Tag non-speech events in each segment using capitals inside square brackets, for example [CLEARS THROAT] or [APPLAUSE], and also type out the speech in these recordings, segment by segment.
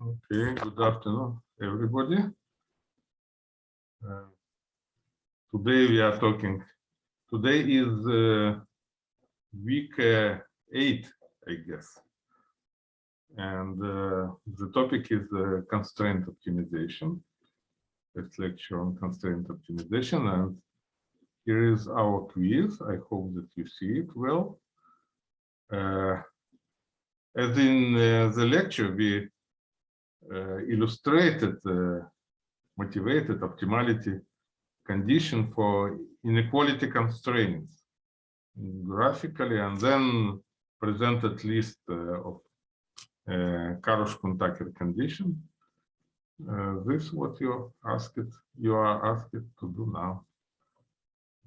Okay, good afternoon, everybody. Uh, Today we are talking, today is uh, week uh, eight, I guess. And uh, the topic is uh, constraint optimization. It's lecture on constraint optimization and here is our quiz. I hope that you see it well. Uh, as in uh, the lecture, we uh, illustrated motivated optimality condition for inequality constraints graphically and then presented list uh, of uh, Karush-Kuhn-Tucker condition. Uh, this is what you asked you are asked to do now.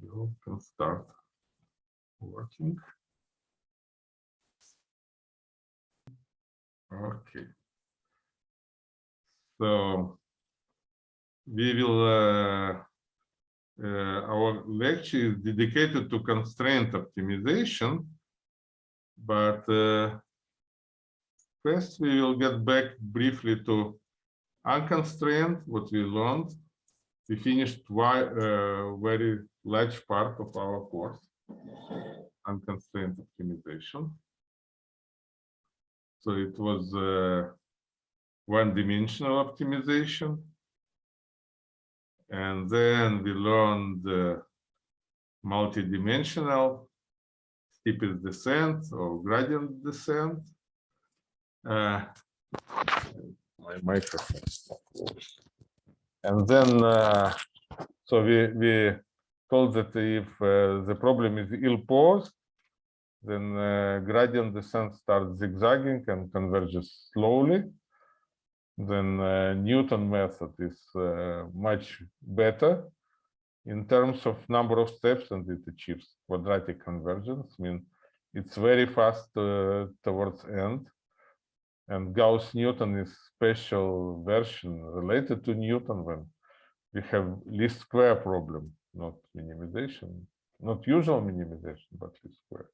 You can start working. Okay. So we will, uh, uh, our lecture is dedicated to constraint optimization, but uh, first we will get back briefly to unconstrained, what we learned. We finished a uh, very large part of our course, unconstrained optimization. So it was uh, one-dimensional optimization. And then we learned the multi-dimensional steepest descent or gradient descent. Uh, my microphone. And then, uh, so we, we told that if uh, the problem is ill-posed, then uh, gradient descent starts zigzagging and converges slowly then uh, Newton method is uh, much better in terms of number of steps and it achieves quadratic convergence. I mean, it's very fast uh, towards end. And Gauss-Newton is special version related to Newton when we have least square problem, not minimization, not usual minimization, but least square.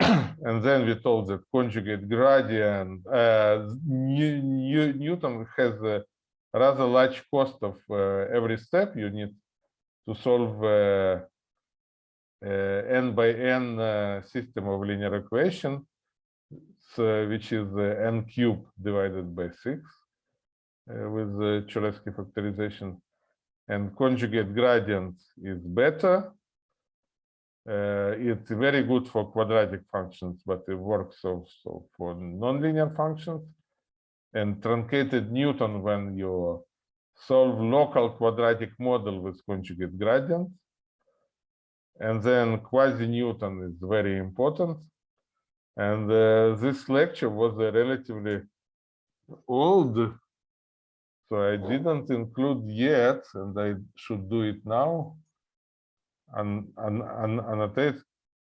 [CLEARS THROAT] And then we told that conjugate gradient, uh, New, New, Newton has a rather large cost of uh, every step you need to solve uh, uh n by n uh, system of linear equation, which is uh, n cube divided by six with the Cholesky factorization. And conjugate gradient is better uh, it's very good for quadratic functions, but it works also for nonlinear functions. And truncated Newton when you solve local quadratic model with conjugate gradient. And then quasi-Newton is very important. And uh, this lecture was uh, relatively old, so I didn't include yet, and I should do it now and, and, and annotate.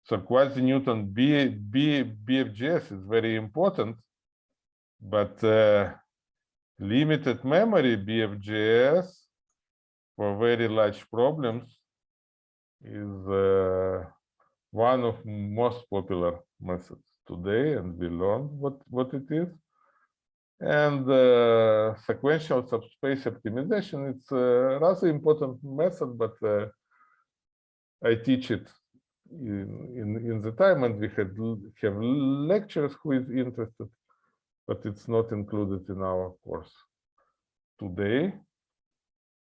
So quasi-Newton B, B, BFGS is very important, but uh, limited memory BFGS for very large problems is uh, one of most popular methods today, and we learned what, what it is. And uh, sequential subspace optimization, it's a rather important method, but uh, I teach it in, in, in the time and we had have lectures who is interested, but it's not included in our course today.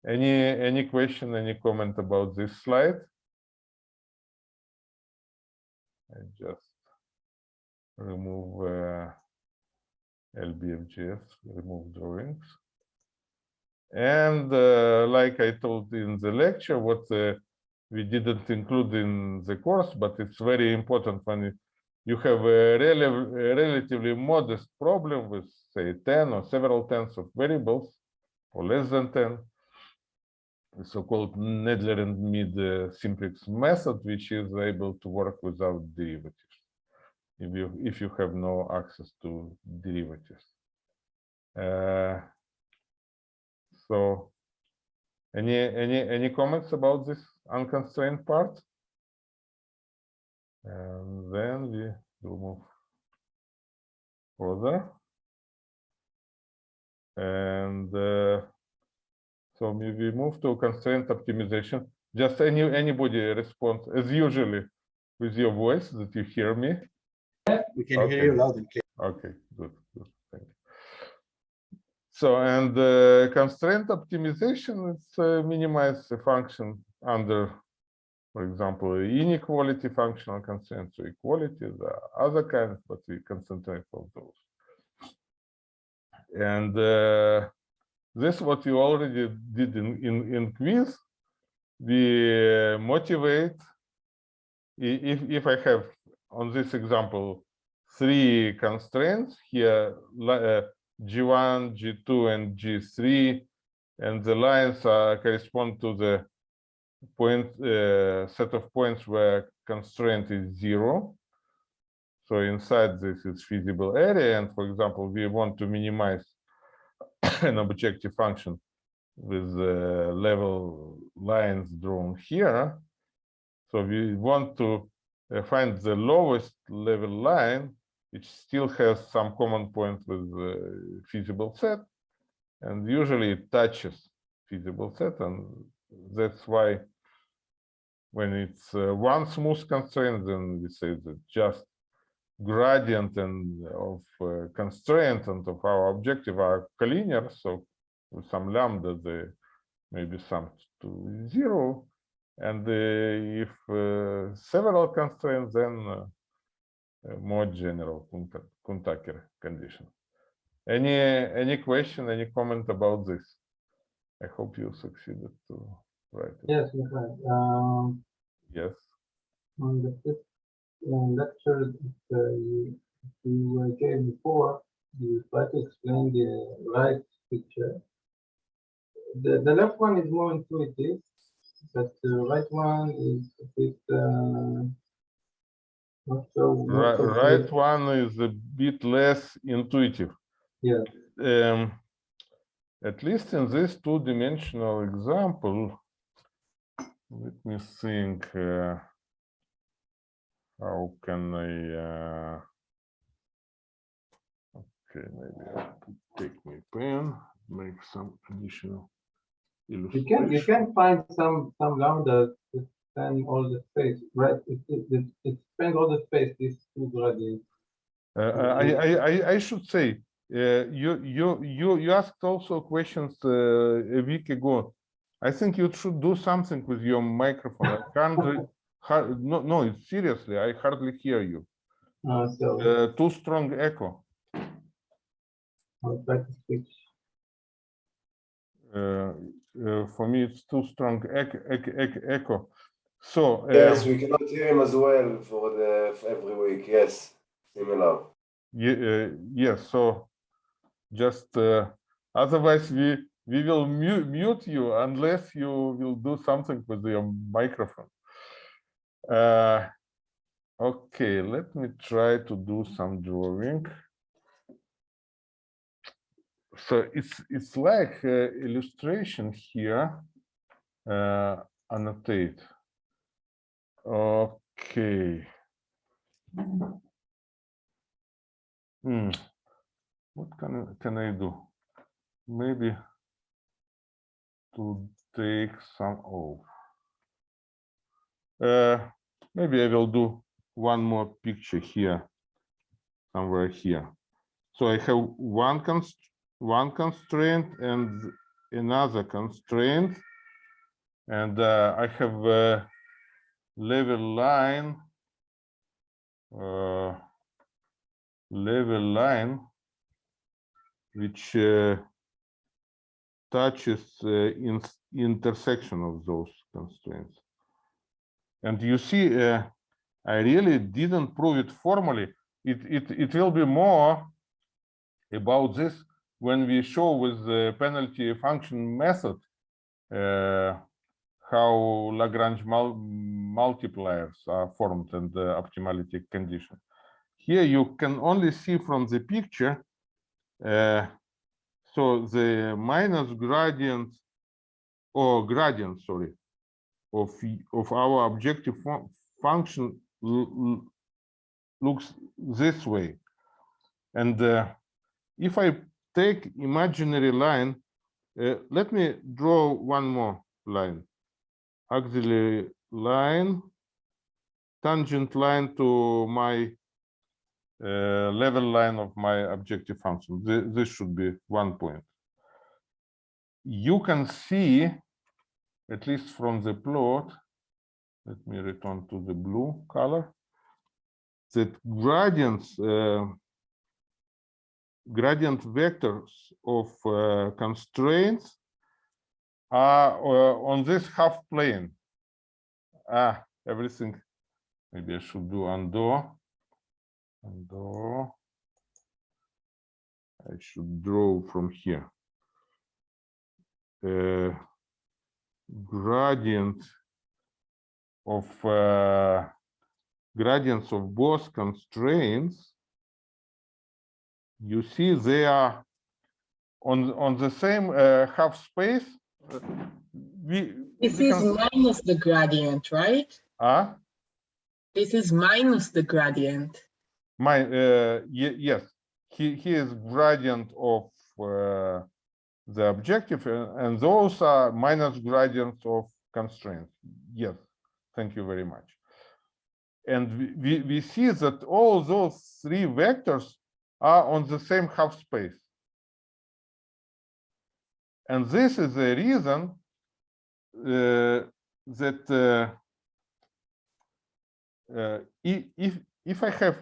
Any any question, any comment about this slide? I just remove uh, remove drawings. And uh, like I told in the lecture, what the we didn't include in the course, but it's very important when you have a, rel a relatively modest problem with say 10 or several tens of variables or less than 10, the so-called Nelder and Mead uh, simplex method, which is able to work without derivatives. If you if you have no access to derivatives. Uh, so any any any comments about this unconstrained part? And then we will move further. And uh, so we we move to constraint optimization. Just any anybody respond as usually with your voice that you hear me. We can Okay. hear you loud and clear. Okay, good, good, thank you. So, and uh, constraint optimization, it's uh, minimize the function under, for example, inequality functional constraints or equality, the other kinds, but we concentrate on those. And uh, this what you already did in, in, in quiz. We uh, motivate, if, if I have on this example, three constraints here, uh, G1, G2, and G3, and the lines correspond to the point uh, set of points where constraint is zero. So inside this is feasible area, and for example, we want to minimize [COUGHS] an objective function with uh, level lines drawn here. So we want to find the lowest level line, which still has some common point with the feasible set. And usually it touches feasible set. And that's why when it's uh, one smooth constraint, then we say that just gradient and of uh, constraint and of our objective are collinear. So with some lambda, they maybe sum to zero. And uh, if uh, several constraints, then uh, more general Kunta- Kuhn-Tucker condition. Any any question, any comment about this? I hope you succeeded to write it. Yes, we have. Um, Yes. on the fifth uh, lecture that uh, you, you gave before, you try to explain the right picture. The, the left one is more intuitive, but the right one is a bit, uh, not so. not Right, so right one is a bit less intuitive. Yeah. Um, at least in this two-dimensional example, let me think. Uh, how can I? Uh, okay, maybe I take my pen, make some additional You can, you can find some, some lambda to span all the space, right? It, it, it, it spans all the space, these two gradients. Uh, uh, I, I, I, should say, uh, you, you, you, you asked also questions uh, a week ago. I think you should do something with your microphone. I can't, re- [LAUGHS] har- no, no, seriously, I hardly hear you. Uh, so Uh, too strong echo. I'll try to switch. Uh, for me, it's too strong echo. So, uh, Yes, we cannot hear him as well for the for every week. Yes, similar. ye- uh, yes, so just, uh, otherwise we, we will mute, mute you unless you will do something with your microphone. Uh, okay, let me try to do some drawing. So it's, it's like uh, illustration here, uh, annotate. Okay. Hmm. What can I, can I do? Maybe to take some off. Uh, maybe I will do one more picture here, somewhere here. So I have one const one constraint and another constraint, and uh, I have a level line. Uh, level line which uh, touches uh, in intersection of those constraints. And you see, uh, I really didn't prove it formally. It, it, it will be more about this when we show with the penalty function method uh, how Lagrange mul multipliers are formed and the optimality condition. here you can only see from the picture. uh, so the minus gradient or gradient, sorry, of of our objective fun- function looks this way. And uh, if I take imaginary line, uh, let me draw one more line. Auxiliary line, tangent line to my uh, level line of my objective function. Thi- This should be one point. You can see, at least from the plot, let me return to the blue color, that gradients, uh, gradient vectors of uh, constraints are uh, on this half plane. Ah, everything, maybe I should do undo. Undo. I should draw from here. Uh, gradient of uh, gradients of both constraints you see they are on on the same uh, half space. We This we is minus the gradient, right? ah This is minus the gradient. my uh yes. He he is gradient of uh, the objective uh, and those are minus gradients of constraints. Yes. Thank you very much. And we we, we see that all those three vectors are on the same half space and this is the reason uh, that uh, uh, if if I have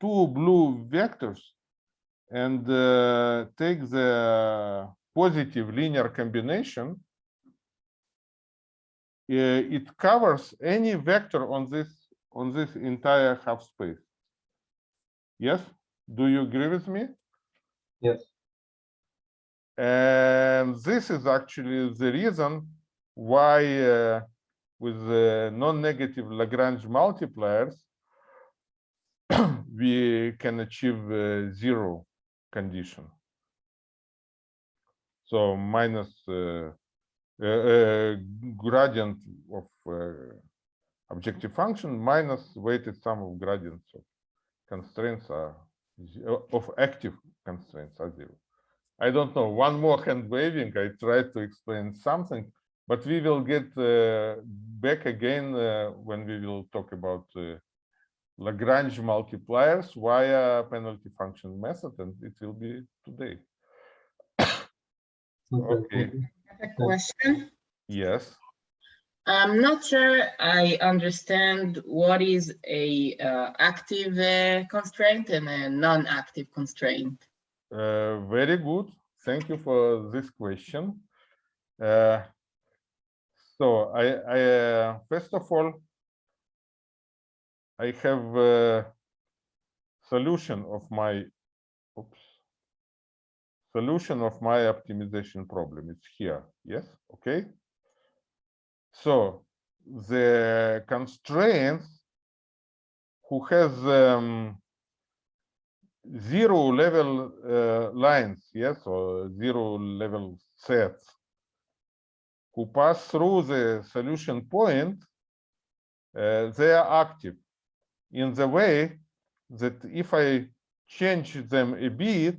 two blue vectors and uh, take the positive linear combination, uh, it covers any vector on this on this entire half space. Yes, do you agree with me? Yes. And this is actually the reason why uh, with the non-negative Lagrange multipliers, [CLEARS THROAT] we can achieve uh, zero condition. So minus uh, uh, uh, gradient of uh, objective function minus weighted sum of gradients of constraints are of active constraints are zero. I don't know, one more hand waving, I tried to explain something, but we will get uh, back again uh, when we will talk about uh, Lagrange multipliers via penalty function method, and it will be today. Okay. thank. I have a question. Yes, I'm not sure I understand what is a uh, active uh, constraint and a non-active constraint. uh, very good. Thank you for this question. Uh, so I, I uh, first of all, I have a solution of my oops, solution of my optimization problem. It's here. Yes. Okay. So the constraints who has um, zero level uh, lines, yes, or zero level sets who pass through the solution point, uh, they are active in the way that if I change them a bit,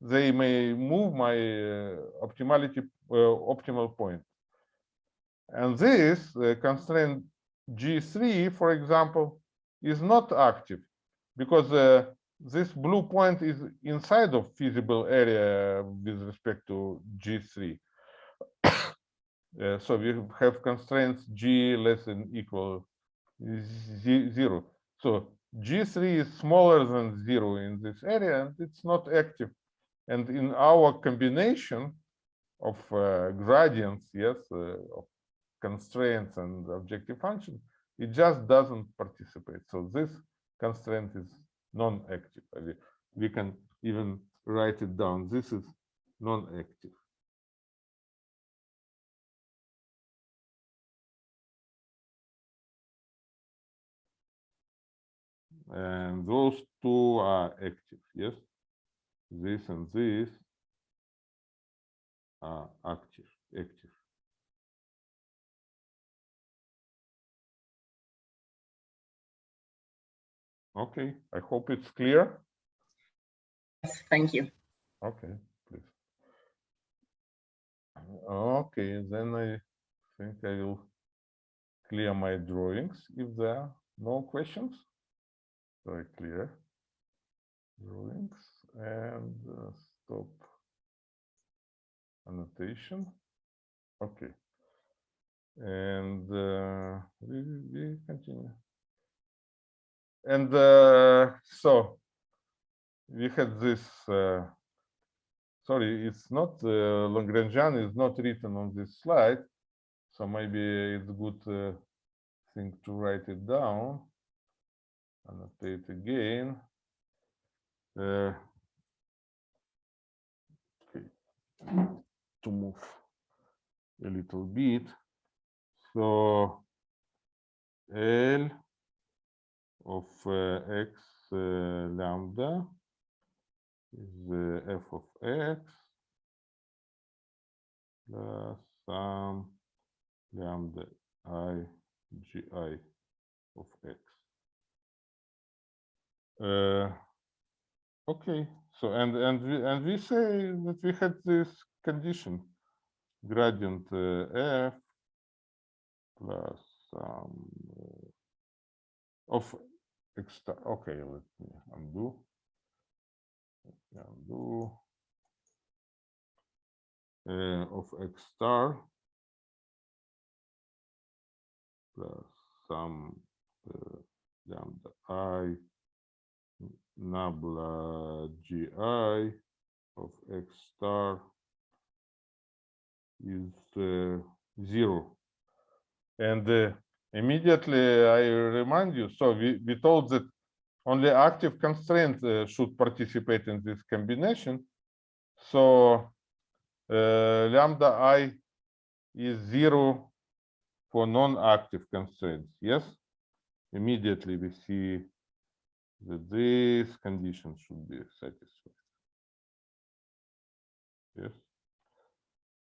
they may move my uh, optimality uh, optimal point. And this uh, constraint G3, for example, is not active because uh, this blue point is inside of feasible area with respect to G3. [COUGHS] Uh, so we have constraints G less than equal ze- zero. So G3 is smaller than zero in this area and it's not active. And in our combination of uh, gradients, yes, uh, of constraints and objective function, it just doesn't participate. So this constraint is non-active. We, we can even write it down. This is non-active. and those two are active, yes? This and this are active, active. Okay, I hope it's clear. Yes, Thank you. Okay, please. Okay, then I think I will clear my drawings if there are no questions. So I clear drawings and uh, stop annotation. Okay. And uh, we, we continue. And uh, so we had this uh, sorry, it's not uh, Lagrangian is not written on this slide, so maybe it's a good uh, thing to write it down. Annotate again. Uh, okay, to move a little bit. So L of uh, x uh, lambda is uh, f of x plus some lambda i gi of x. Uh, okay, so and and we and we say that we had this condition gradient uh, f plus some uh, of x star. Okay, let me undo. Undo. Uh, of x star. Plus some uh, lambda i. Nabla gi of x star is uh, zero. And uh, immediately i remind you so we, we told that only active constraints uh, should participate in this combination. So uh, lambda i is zero for non-active constraints. Yes, immediately we see that this condition should be satisfied. Yes,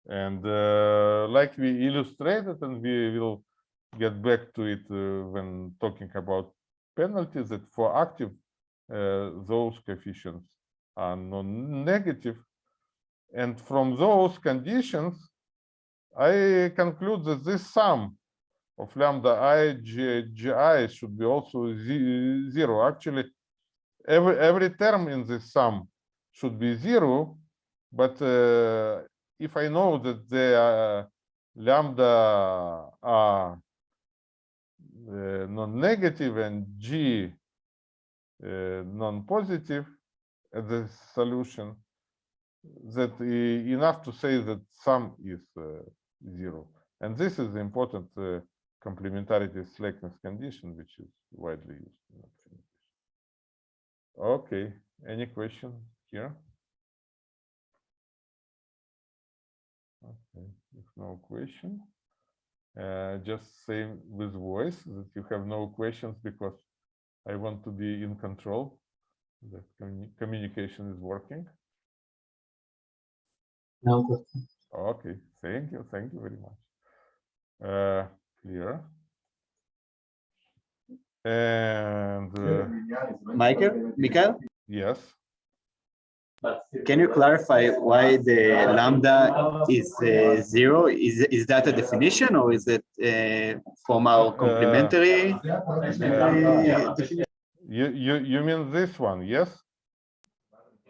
and uh, like we illustrated, and we will get back to it uh, when talking about penalties that for active uh, those coefficients are non-negative. And from those conditions I conclude that this sum of lambda i g, gi should be also ze zero. Actually every every term in this sum should be zero but uh, if I know that the lambda are non-negative and G uh, non-positive as the solution, that enough to say that sum is uh, zero. And this is the important complementarity slackness condition, which is widely used. Okay, any question here? Okay, if no question. Uh, just say with voice that you have no questions because I want to be in control. That communi- communication is working. No question. Okay, thank you, thank you very much. Uh, clear. And uh, Michael, Michael, yes, can you clarify why the lambda is uh, zero? Is, is that a definition or is it uh, from our complementary? uh, you you you mean this one? Yes.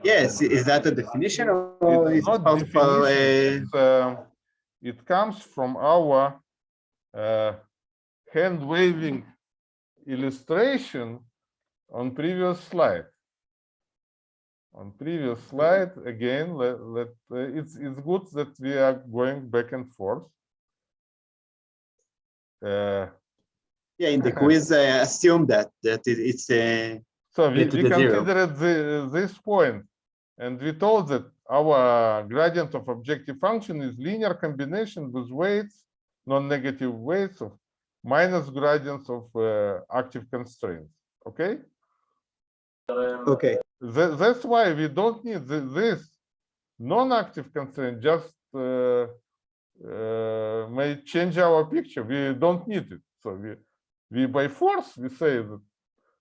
Yes, is that a definition or It's is it not definition, uh, it's, um, it comes from our uh, hand waving illustration on previous slide. On previous slide, again, let, let uh, it's it's good that we are going back and forth. Uh, yeah, in the [LAUGHS] quiz, I assume that, that it- it's, a So we, we considered the, this point, and we told that our gradient of objective function is linear combination with weights, non-negative weights of minus gradients of uh, active constraints. Okay, Okay, That, that's why we don't need thi- this non-active constraint just uh, uh, may change our picture. We don't need it. So we, we by force, we say that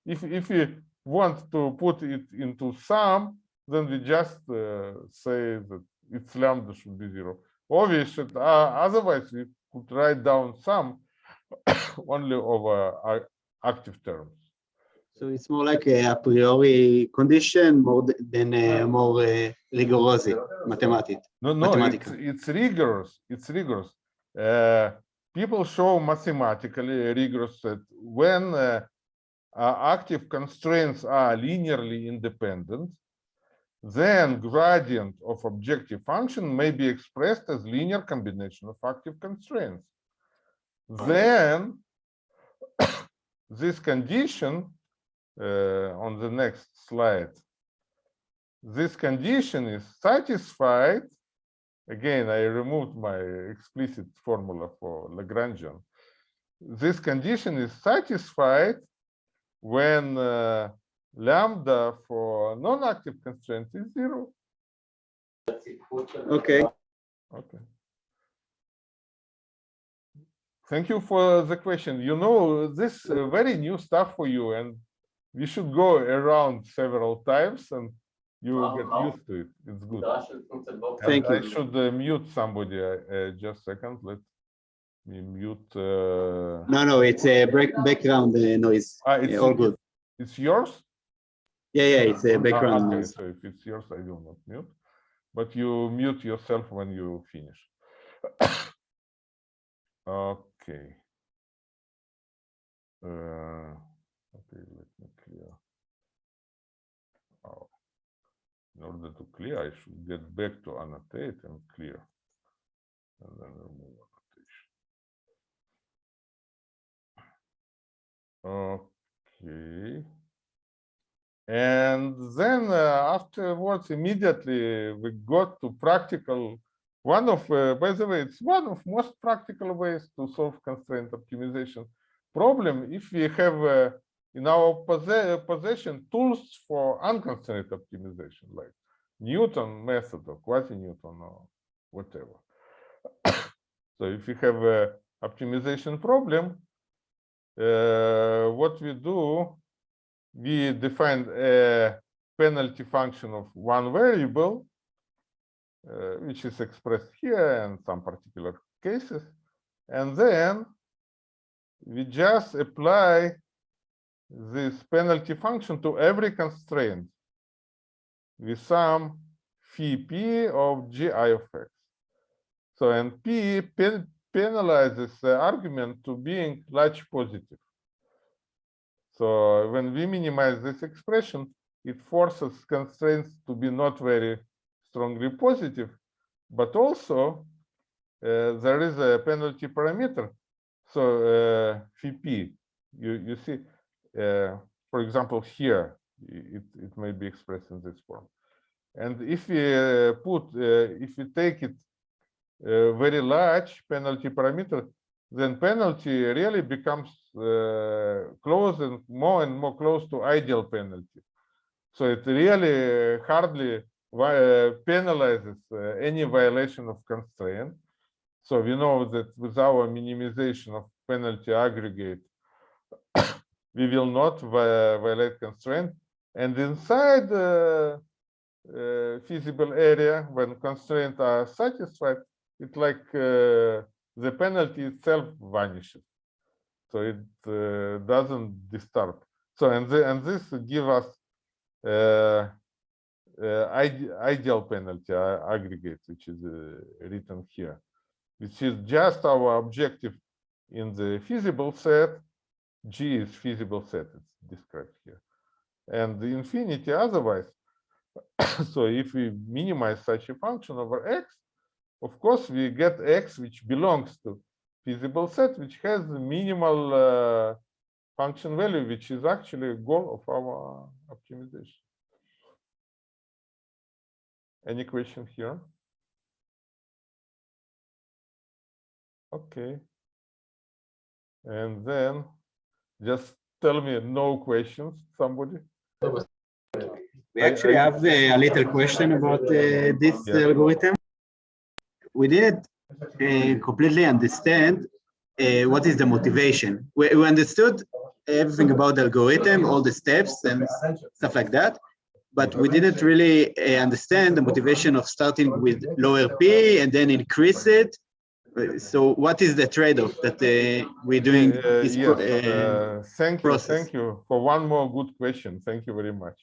if, if we want to put it into sum, then we just uh, say that its lambda should be zero. Should, uh, otherwise we could write down sum [COUGHS] only over our active terms. So it's more like a a priori condition more than a more uh, rigorous mathematic. No, no, it's, it's rigorous. It's rigorous. Uh, people show mathematically rigorous that when uh, active constraints are linearly independent, then gradient of objective function may be expressed as linear combination of active constraints. Then [COUGHS] this condition on the next slide this condition is satisfied. Again, I removed my explicit formula for Lagrangian. This condition is satisfied when uh, lambda for non-active constraint is zero. Okay, Okay. Thank you for the question. You know, this uh, very new stuff for you and we should go around several times and you will get used to it. It's good. And Thank I should uh, mute somebody, uh, uh, just a second, let me mute. uh, no, no, it's a break, background uh, noise. ah, Yeah, It's all good. It's yours? Yeah, yeah, it's a Ah, background okay, noise. So if it's yours, I will not mute, but you mute yourself when you finish. [COUGHS] Okay. Okay, let me clear. Oh. In order to clear, I should get back to annotate and clear. And then remove annotation. Okay. And then uh, afterwards, immediately we got to practical. One of, uh, by the way, it's one of most practical ways to solve constraint optimization problem if we have uh, in our posse- possession tools for unconstrained optimization, like Newton method or quasi-Newton or whatever. [COUGHS] so if you have a optimization problem, uh, what we do, we define a penalty function of one variable, uh, which is expressed here in some particular cases, and then we just apply this penalty function to every constraint with some phi p of gi of x. So and p pen, penalizes the argument to being large positive. So when we minimize this expression, it forces constraints to be not very strongly positive, but also uh, there is a penalty parameter. So uh, phi p, you, you see, for example, here, it, it may be expressed in this form. And if we uh, put, uh, if we take it uh, very large penalty parameter, then penalty really becomes uh, close and more and more close to ideal penalty. So it really hardly uh, penalizes uh, any violation of constraint. So we know that with our minimization of penalty aggregate, we will not violate constraint. And inside the uh, feasible area, when constraints are satisfied, it's like uh, the penalty itself vanishes. So it uh, doesn't disturb. So and the, and this give us uh, ideal penalty aggregate, which is uh, written here, which is just our objective in the feasible set. G is feasible set, it's described here. And the infinity otherwise. [COUGHS] so if we minimize such a function over x, of course, we get x which belongs to feasible set, which has minimal uh, function value, which is actually a goal of our optimization. Any question here? Okay. And then just tell me no questions, somebody. We actually have uh, a little question about uh, this Yeah. algorithm. We didn't uh, completely understand uh, what is the motivation. We, we understood everything about the algorithm, all the steps and stuff like that, but we didn't really uh, understand the motivation of starting with lower p and then increase it. Uh, So what is the trade-off that uh, we're doing? Uh, this yes, uh, uh, thank you, process. thank you for one more good question. Thank you very much.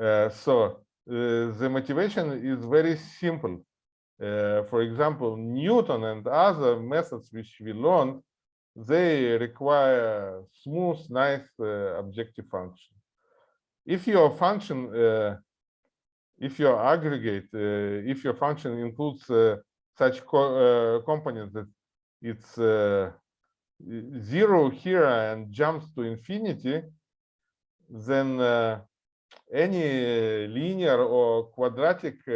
Uh, so uh, the motivation is very simple. Uh, for example, Newton and other methods which we learned, they require smooth, nice uh, objective function. If your function, uh, if your aggregate, uh, if your function includes uh, such co uh, components that it's uh, zero here and jumps to infinity, then uh, any linear or quadratic uh,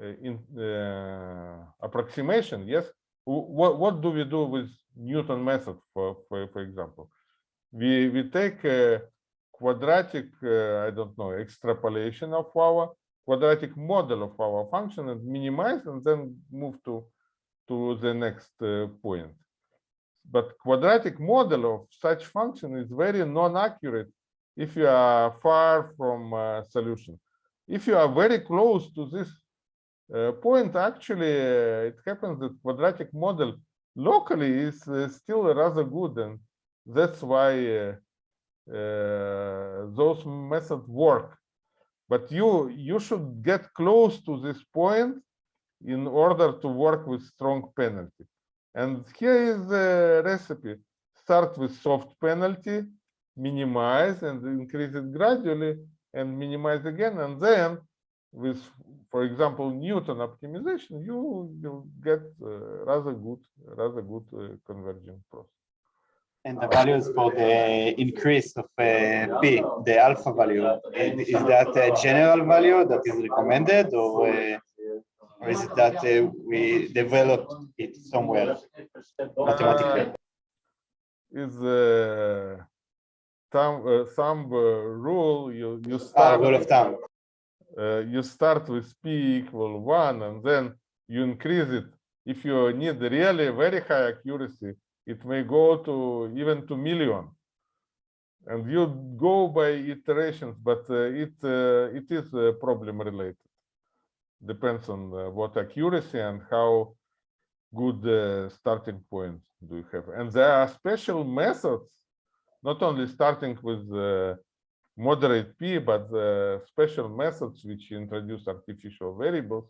uh, in, uh, approximation, yes, what, what do we do with Newton method, for, for, for example? We, we take quadratic, I don't know, extrapolation of our quadratic model of our function and minimize and then move to, to the next uh, point but quadratic model of such function is very non-accurate if you are far from uh, solution. If you are very close to this uh, point, actually, uh, it happens that quadratic model locally is uh, still rather good, and that's why those methods work. But you you should get close to this point in order to work with strong penalty. And here is the recipe. Start with soft penalty, minimize and increase it gradually and minimize again. And then with, for example, Newton optimization, you will get uh, rather good, rather good uh, converging process. And the values for the increase of uh, p, the alpha value, is that a general value that is recommended or, uh, or is it that uh, we developed it somewhere mathematically? Is uh, thumb, uh, thumb uh, rule, you, you start Ah, rule of thumb. uh, you start with p equal one and then you increase it. If you need really very high accuracy, it may go to even to million. And you go by iterations, but uh, it uh, it is uh, problem related. Depends on what accuracy and how good starting point do you have. And there are special methods, not only starting with moderate p, but uh, special methods which introduce artificial variables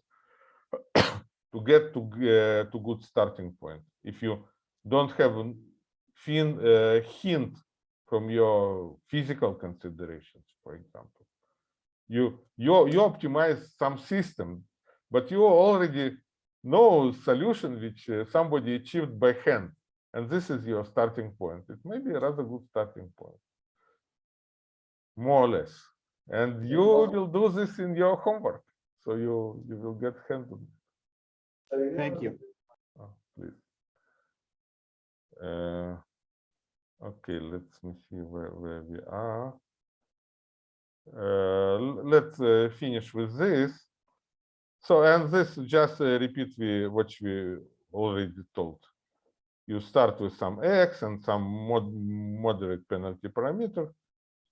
[COUGHS] to get to uh, to good starting point. If you don't have a fin, uh, hint from your physical considerations, for example, you you you optimize some system, but you already know solution which uh, somebody achieved by hand, and this is your starting point. It may be a rather good starting point more or less. And you will do this in your homework. So you you will get handled. Thank you. Oh, please. Uh, okay, let me see where, where we are. Uh, let's uh, finish with this. So, and this just uh, repeat we, what we already told. You start with some x and some mod moderate penalty parameter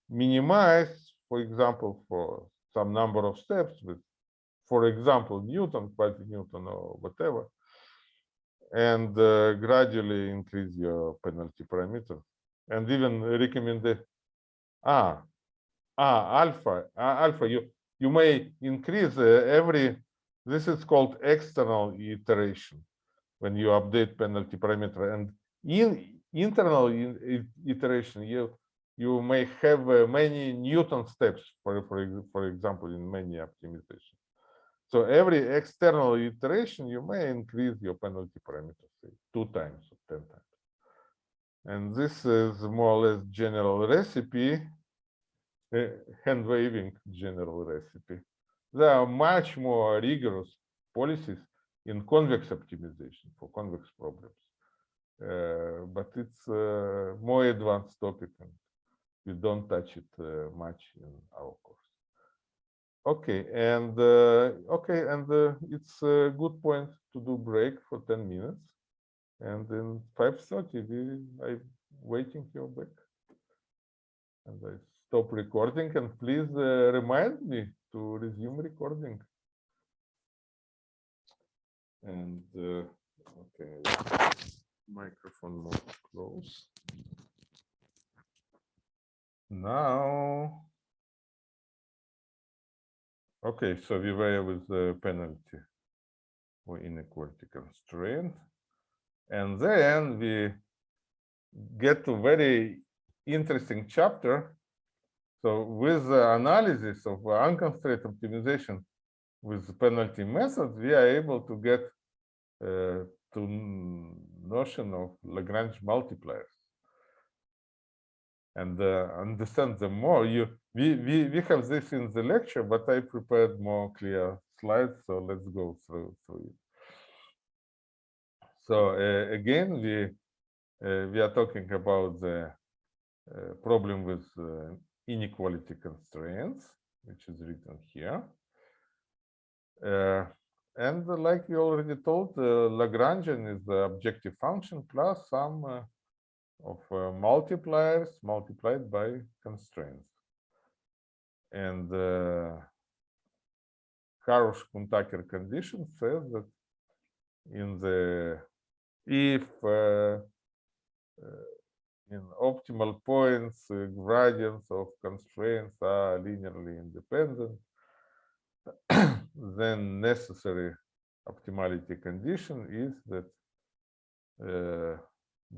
minimize, for example, for some number of steps with, for example, Newton, quasi-Newton or whatever, and uh, gradually increase your penalty parameter. And even recommend the, ah, ah, alpha, ah, alpha, you, you may increase uh, every, this is called external iteration when you update penalty parameter and in internal iteration, you you may have uh, many Newton steps, for, for, for example, in many optimization. So every external iteration, you may increase your penalty parameter, say, two times or 10 times. And this is more or less general recipe, uh, hand waving general recipe. There are much more rigorous policies in convex optimization for convex problems. Uh, but it's uh, more advanced topic and we don't touch it uh, much in our course. Okay, and uh, okay, and uh, it's a good point to do break for 10 minutes. And in 5.30, we I'm waiting your back. And I stop recording and please uh, remind me to resume recording. And okay, microphone close. Now. Okay, so we were with the penalty or inequality constraint. And then we get to very interesting chapter. So with the analysis of unconstrained optimization with penalty method, we are able to get uh, to notion of Lagrange multipliers and uh, understand them more. You we, we we have this in the lecture, but I prepared more clear slides, so let's go through through it. So uh, again, we uh, we are talking about the uh, problem with uh, inequality constraints, which is written here. Uh, and like we already told, Lagrangian is the objective function plus some of uh, multipliers multiplied by constraints. And uh, Karush-Kuhn-Tucker condition says that in the if uh, uh, in optimal points uh, gradients of constraints are linearly independent, [CLEARS THROAT] then necessary optimality condition is that uh,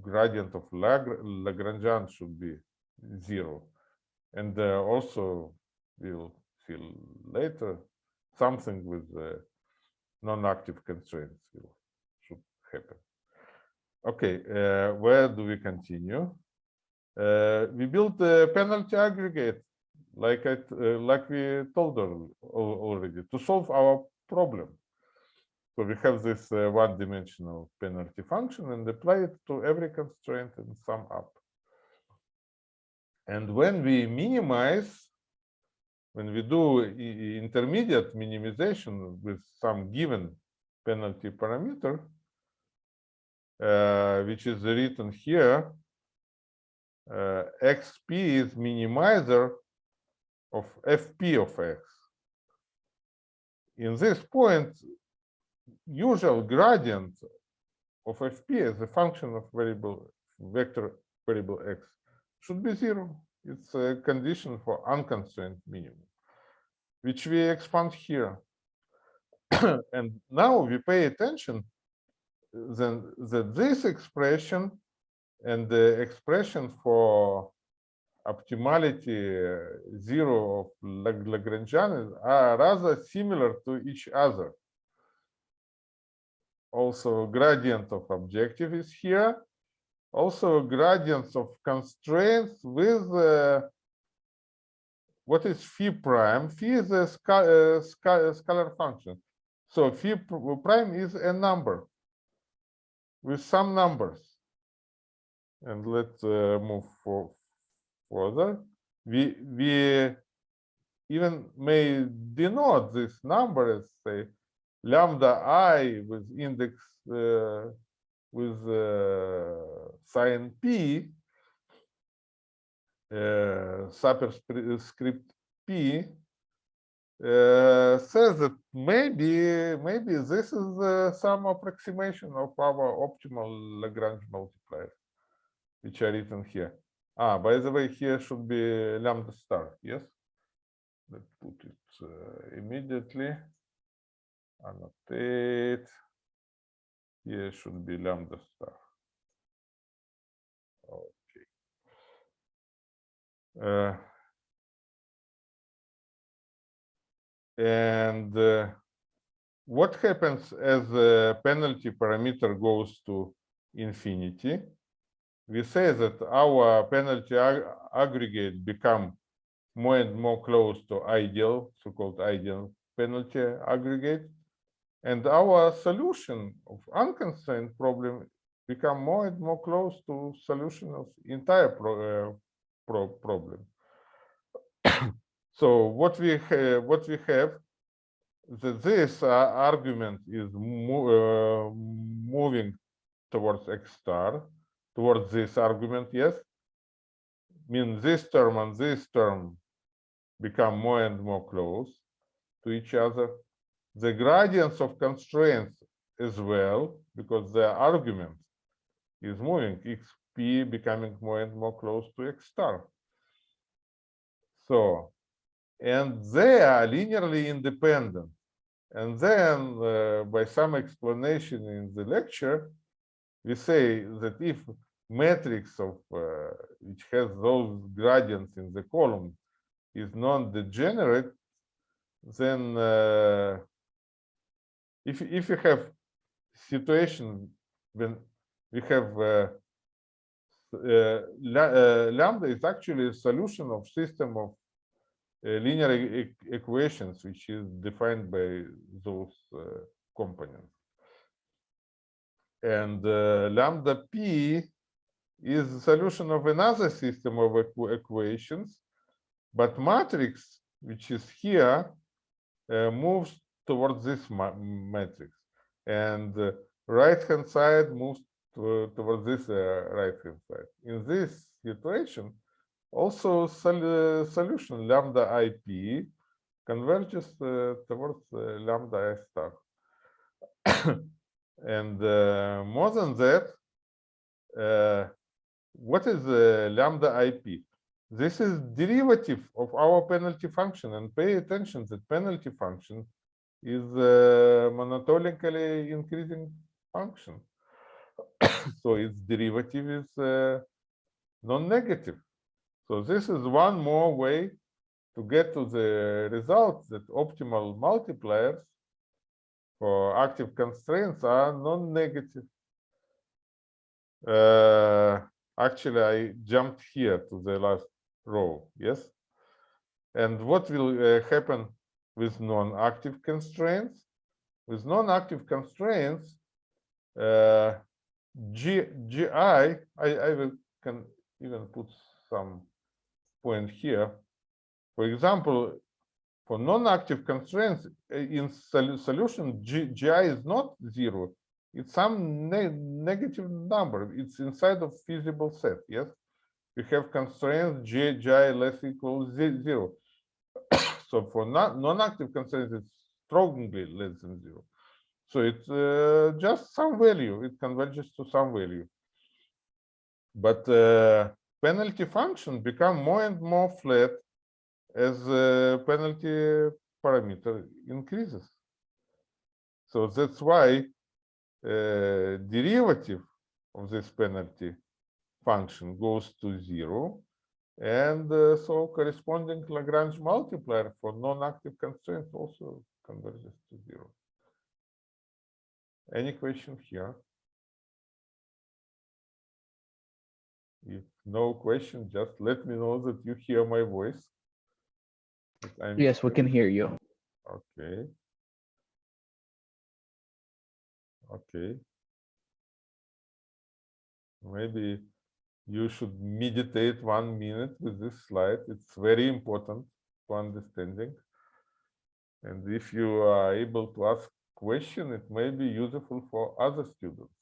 gradient of Lag- Lagrangian should be zero. And uh, also, we'll see later, something with uh, non-active constraints will, should happen. Okay, uh, where do we continue? Uh, we built a penalty aggregate, like I, uh, like we told al- al- already, to solve our problem. So we have this uh, one-dimensional penalty function and apply it to every constraint and sum up. And when we minimize, when we do i- intermediate minimization with some given penalty parameter, uh, which is written here, uh, xp is minimizer of fp of x. In this point, usual gradient of fp as a function of variable vector variable x should be zero. It's a condition for unconstrained minimum, which we expand here. [COUGHS] and now we pay attention then that this expression and the expression for optimality uh, zero of Lagrangian are rather similar to each other. Also, gradient of objective is here. Also, gradients of constraints with uh, what is phi prime? Phi is a sca uh, scalar function. So phi prime is a number with some numbers. And let's uh, move for further. We we even may denote this number as say lambda i with index uh, with uh, sign p uh, superscript p uh, says that maybe maybe this is uh, some approximation of our optimal Lagrange multiplier, which are written here. Ah, by the way, here should be lambda star. Yes, let's put it uh, immediately. Annotate. Here should be lambda star. Okay. Uh, And uh, what happens as the penalty parameter goes to infinity? We say that our penalty ag- aggregate become more and more close to ideal, so-called ideal penalty aggregate. And our solution of unconstrained problem become more and more close to solution of entire pro- uh, pro problem. [COUGHS] so what we what we have, that this uh, argument is mo uh, moving towards x star, towards this argument, yes. Mean this term and this term become more and more close to each other. The gradients of constraints as well, because the argument is moving, xp becoming more and more close to x star. So, and they are linearly independent. And then uh, by some explanation in the lecture, we say that if matrix of uh, which has those gradients in the column is non-degenerate, then uh, if if you have situation when we have uh, uh, uh, lambda is actually a solution of system of uh, linear e- equations which is defined by those uh, components. And uh, lambda p is the solution of another system of equ- equations but matrix which is here moves towards this matrix. And right hand side moves to, towards this uh, right hand side. In this situation also sol- solution lambda ip converges uh, towards uh, lambda i star. [COUGHS] And uh, more than that uh, what is uh, lambda ip this is derivative of our penalty function. And pay attention that penalty function is a monotonically increasing function. [COUGHS] So its derivative is uh, non-negative. So this is one more way to get to the result that optimal multipliers for active constraints are non-negative. Uh, actually i jumped here to the last row yes? And what will uh, happen with non-active constraints. With non-active constraints uh, G, gi I, I will can even put some point here. For example for non-active constraints uh, in sol- solution G, gi is not zero. It's some ne negative number. It's inside of feasible set yes? We have constraints g, gi less equals ze- zero so for non non-active constraints it's strongly less than zero. So it's uh, just some value. It converges to some value. But uh, penalty function become more and more flat as the penalty parameter increases. So that's why uh, derivative of this penalty function goes to zero and uh, so corresponding Lagrange multiplier for non-active constraints also converges to zero. Any question here? If no question, just let me know that you hear my voice. Yes, we can hear you. Okay. Okay. Maybe you should meditate one minute with this slide. It's very important for understanding. And if you are able to ask question, it may be useful for other students.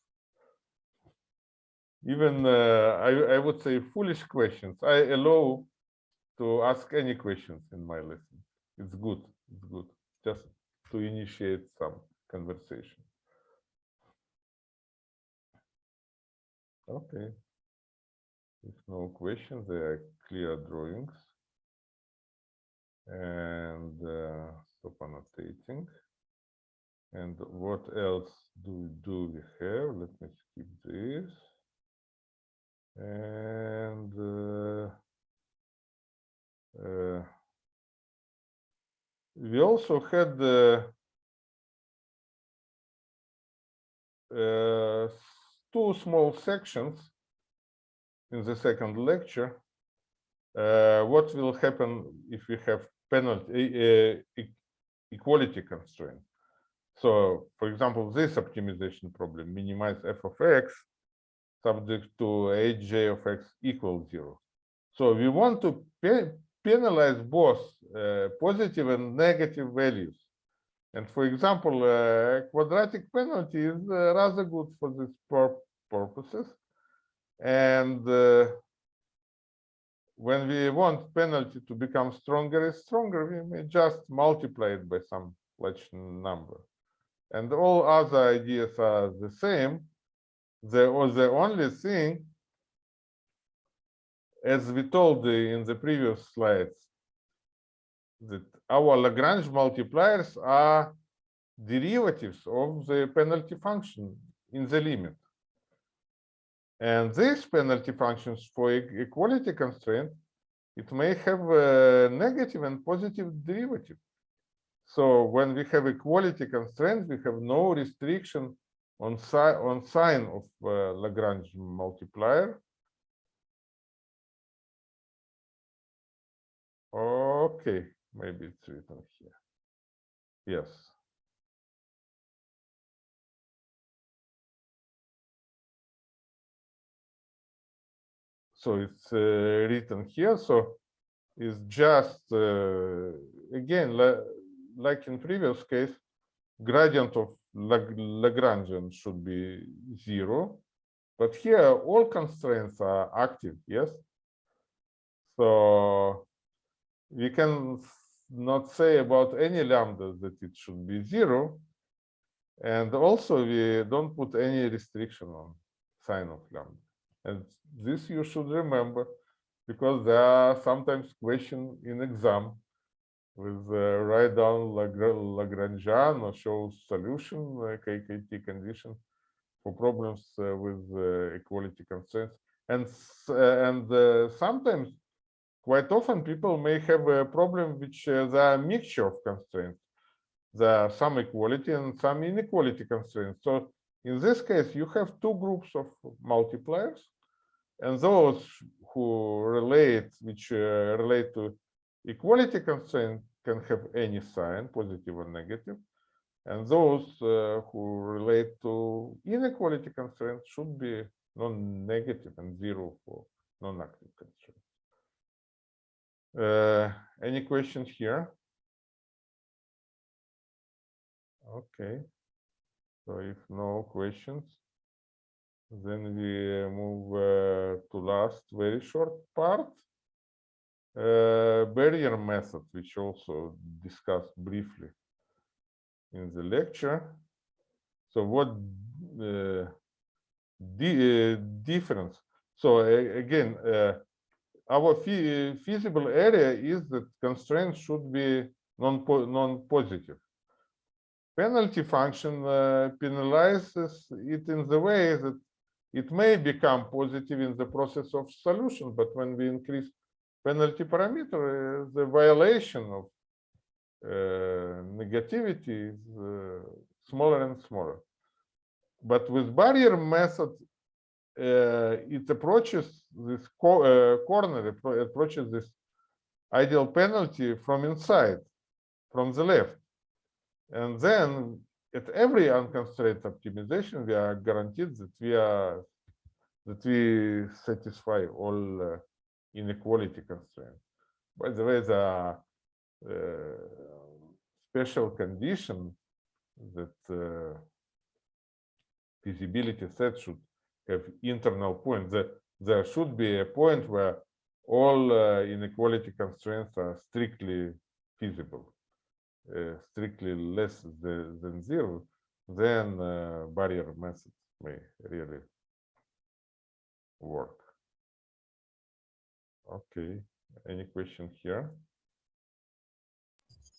Even uh, I, I would say foolish questions. I allow to ask any questions in my lesson. It's good. It's good. Just to initiate some conversation. Okay. If no questions, there are clear drawings. And uh, stop annotating. And what else do, do we have? Let me skip this. And uh, uh, we also had the uh, two small sections in the second lecture. Uh, what will happen if we have penalty uh, equality constraint? So, for example, this optimization problem minimize f of x subject to hj of x equals zero. So we want to pe- penalize both uh, positive and negative values. And for example, uh, quadratic penalty is uh, rather good for this pur- purposes. And uh, when we want penalty to become stronger and stronger, we may just multiply it by some large number. And all other ideas are the same. The, or the only thing, as we told in the previous slides, that our Lagrange multipliers are derivatives of the penalty function in the limit. And these penalty functions for equality constraint, it may have a negative and positive derivative. So when we have equality constraint, we have no restriction on, si on sign of uh, Lagrange multiplier. Okay, maybe it's written here. Yes. So it's uh, written here. So it's just uh, again like in previous case, gradient of Lag- Lagrangian should be zero, but here all constraints are active. Yes. So we can not say about any lambda that it should be zero. And also we don't put any restriction on sign of lambda. And this you should remember because there are sometimes question in exam with uh, write down Lagrangian or show solution like KKT condition for problems uh, with uh, equality constraints. And uh, and uh, sometimes quite often people may have a problem which uh, there are a mixture of constraints. There are some equality and some inequality constraints. So in this case, you have two groups of multipliers, and those who relate, which uh, relate to equality constraint, can have any sign, positive or negative. and those uh, who relate to inequality constraint should be non-negative and zero for non-active constraint. Uh, any questions here? Okay. So if no questions, then we move uh, to last very short part. Uh, barrier method, which also discussed briefly in the lecture. So what uh, the uh, difference? So again, our fe- feasible area is that constraints should be non non-positive. Penalty function uh, penalizes it in the way that it may become positive in the process of solution, but when we increase penalty parameter, uh, the violation of uh, negativity is uh, smaller and smaller. But with barrier method, uh, it approaches this co uh, corner, appro- approaches this ideal penalty from inside, from the left. And then at every unconstrained optimization, we are guaranteed that we are that we satisfy all uh, inequality constraints. By the way, the uh, special condition that uh, feasibility set should have internal point. That there should be a point where all uh, inequality constraints are strictly feasible, strictly less the, than zero, then uh, barrier method may really work. Okay, any question here?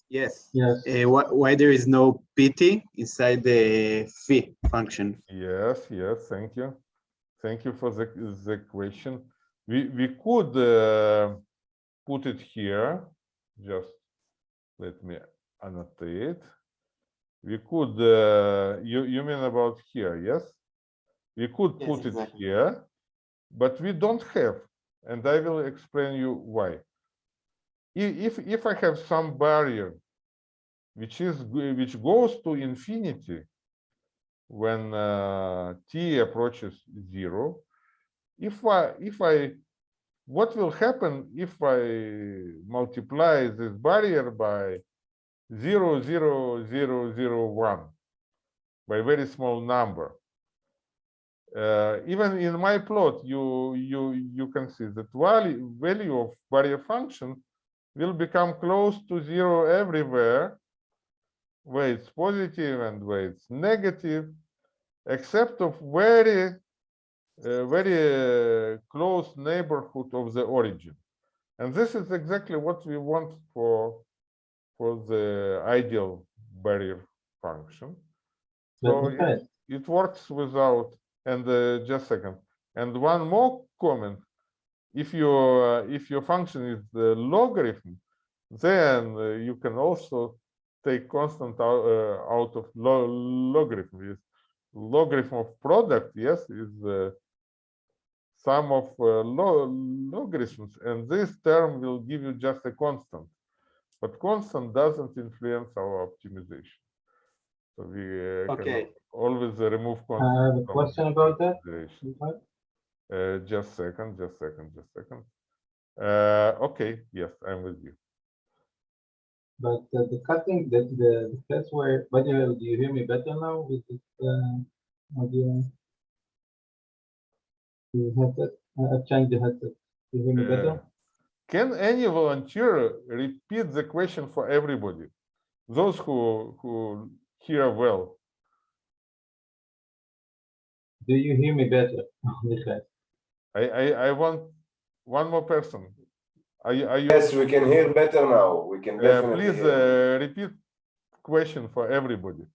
Yes. Yes. Uh, why, why there is no PT inside the phi function? Yes, yes, thank you. Thank you for the, the question. We, we could uh, put it here, just let me annotate. We could, uh, you, you mean about here, yes? We could Yes, put it here, but we don't have, and I will explain you why. If, if I have some barrier, which is, which goes to infinity, when uh, t approaches zero, if I if I what will happen if I multiply this barrier by zero zero zero zero one by very small number? Uh, even in my plot, you you you can see that value value of barrier function will become close to zero everywhere, where it's positive and where it's negative, except of very uh, very uh, close neighborhood of the origin. And this is exactly what we want for for the ideal barrier function. So it, it works without, and uh, just a second. And one more comment, if your, uh, if your function is the logarithm, then uh, you can also take constant out, uh, out of lo logarithm. Is logarithm of product, yes, is the sum of uh, lo logarithms, and this term will give you just a constant. But constant doesn't influence our optimization. So we uh, can Okay. always uh, remove I constant. have a question about that. Uh, just second, just second, just second. Uh, okay, yes, I'm with you. But uh, the cutting, the, the the place where, by the way, do you hear me better now with this uh, audio? The headset, I- I've changed the headset. Do you hear me Uh, better? Can any volunteer repeat the question for everybody? Those who who hear well. Do you hear me better? [LAUGHS] I I, I want one more person. Are you are you? Yes, we can hear better now. We can Uh, please hear. uh, repeat question for everybody.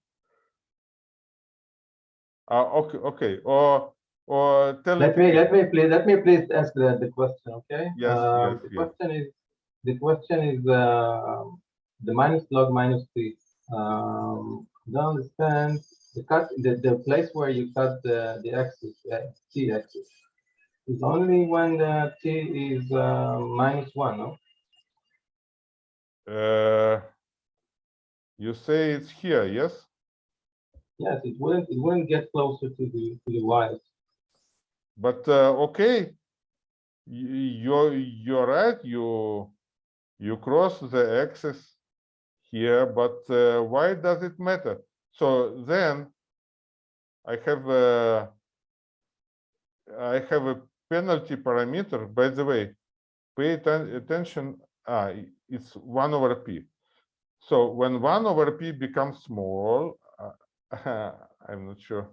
Uh, okay, okay, or or tell Let me, let me please, let me please ask the, the question, okay? Yes, Um, yes, The yes. question is, the question is, uh, the minus log minus t. Um, don't understand, the cut, the, the place where you cut the, the axis, uh, t axis. Is only when the t is, uh, minus one, no? Uh, you say it's here, yes? Yes, it wouldn't, it wouldn't get closer to the, to the y. But uh, okay, you're you're right. You you cross the axis here, but uh, why does it matter? So then I have a I have a penalty parameter. By the way, pay attention. Ah, it's one over p. So when one over p becomes small, uh, [LAUGHS] I'm not sure.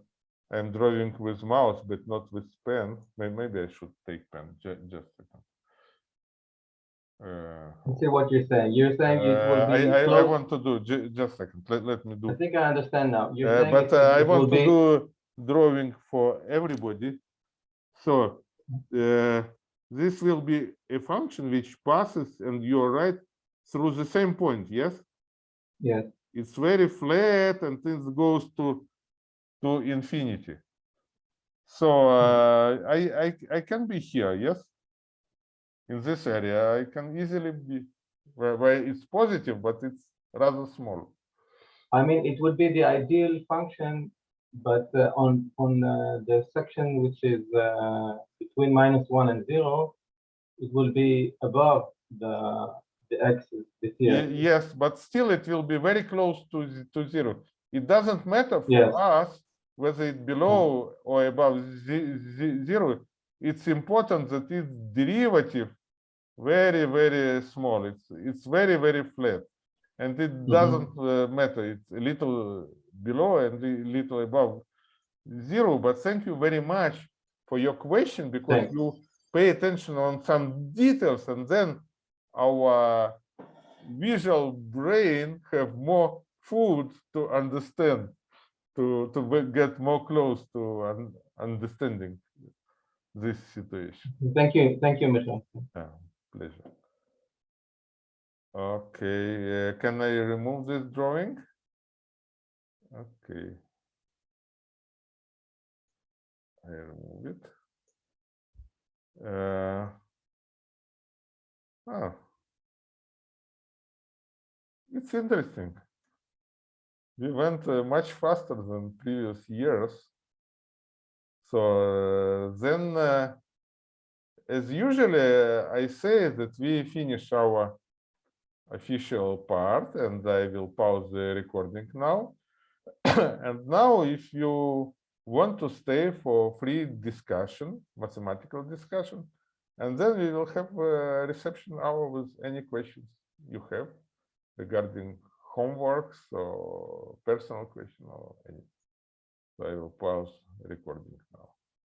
I'm drawing with mouse, but not with pen. Maybe I should take pen. Ju- Just a second. Uh, I see what you're saying. You're saying it uh, will I, be I, I close. want to do, just a second, let, let me do. I think I understand now. Uh, But uh, I want to be- do drawing for everybody. So uh, this will be a function which passes, and you're right, through the same point, yes? Yes, It's very flat and it goes to, to infinity. So uh, I, I, I can be here, yes? In this area, I can easily be, where, where it's positive, but it's rather small. I mean, it would be the ideal function, but uh, on, on uh, the section which is uh, between minus one and zero, it will be above the, the axis, the t Ye- axis. Yes, but still it will be very close to, to zero. It doesn't matter for Yes. us whether it below or above ze- ze- zero. It's important that its derivative very, very small. It's, it's very, very flat. And it doesn't uh, matter. It's a little below and a little above zero. But thank you very much for your question because Thanks. you pay attention on some details and then our visual brain have more food to understand to to get more close to un- understanding this situation Thank you, thank you, Michelle. yeah, pleasure okay uh, can i remove this drawing okay i remove it uh, oh. It's interesting. We went uh, much faster than previous years. So uh, then uh, as usually, I say that we finish our official part and I will pause the recording now. [COUGHS] and now if you want to stay for free discussion, mathematical discussion, and then we will have a reception hour with any questions you have regarding homeworks or personal question or any. So I will pause recording now.